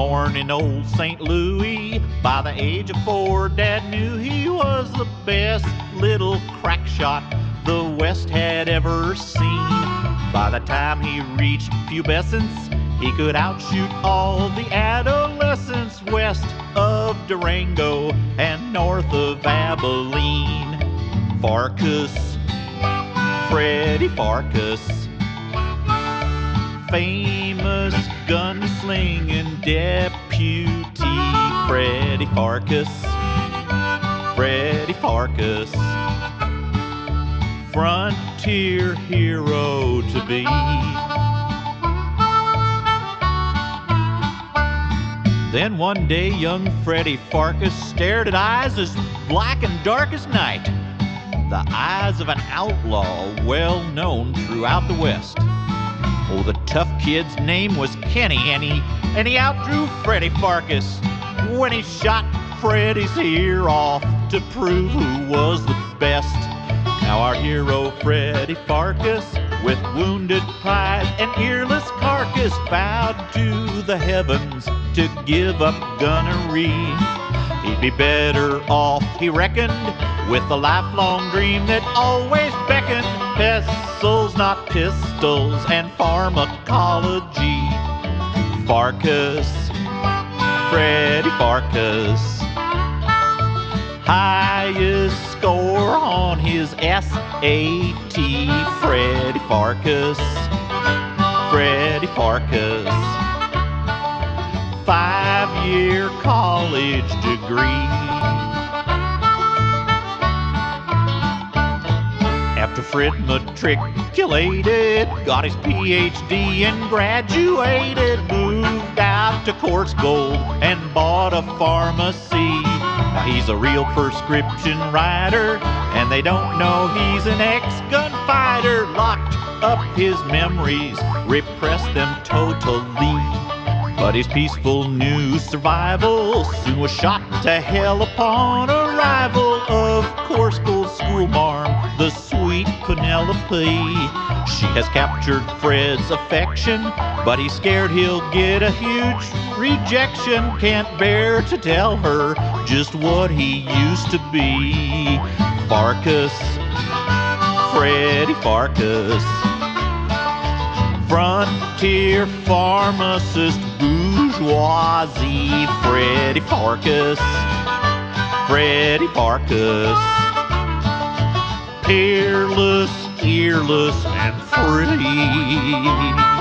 born in old St. Louis. By the age of four, Dad knew he was the best little crack shot the West had ever seen. By the time he reached pubescence, he could outshoot all the adolescents west of Durango and north of Abilene. Pharkas, Freddy Pharkas, famous gunslinging deputy Freddy Pharkas, Freddy Pharkas, frontier hero to be. Then one day, young Freddy Pharkas stared at eyes as black and dark as night. The eyes of an outlaw well known throughout the West. The tough kid's name was Kenny, and he, and he outdrew Freddy Pharkas when he shot Freddy's ear off to prove who was the best. Now our hero Freddy Pharkas, with wounded pride and earless carcass, vowed to the heavens to give up gunnery. He'd be better off, he reckoned, with a lifelong dream that always beckoned pistols, not pistols, and pharmacology. Pharkas, Freddy Pharkas, highest score on his SAT. Freddy Pharkas, Freddy Pharkas five year college degree. After Fred matriculated, got his PhD and graduated, moved out to Coarsegold and bought a pharmacy. Now he's a real prescription writer, and they don't know he's an ex gunfighter. Locked up his memories, repressed them totally. But his peaceful new survival soon was shot to hell upon arrival of Coarsegold school marm, the sweet Penelope. She has captured Fred's affection, but he's scared he'll get a huge rejection. Can't bear to tell her just what he used to be. Pharkas, Freddy Pharkas frontier pharmacist bourgeoisie Freddy Pharkas. Freddy Pharkas. Peerless earless and free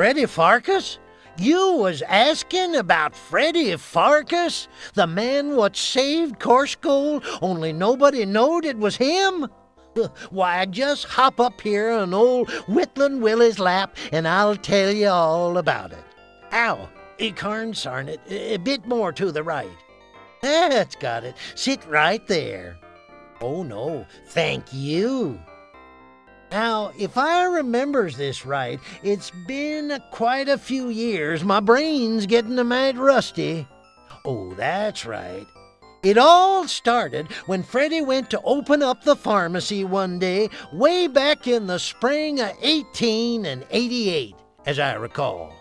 Freddy Pharkas? You was asking about Freddy Pharkas? The man what saved Coarsegold, only nobody knowed it was him? Why, just hop up here on old Whittlin' Willy's lap, and I'll tell you all about it. Ow, Acorn Sarnet, a bit more to the right. That's got it. Sit right there. Oh, no, thank you. Now, if I remembers this right, it's been quite a few years. My brain's getting a mite rusty. Oh, that's right. It all started when Freddy went to open up the pharmacy one day, way back in the spring of 1888, as I recall.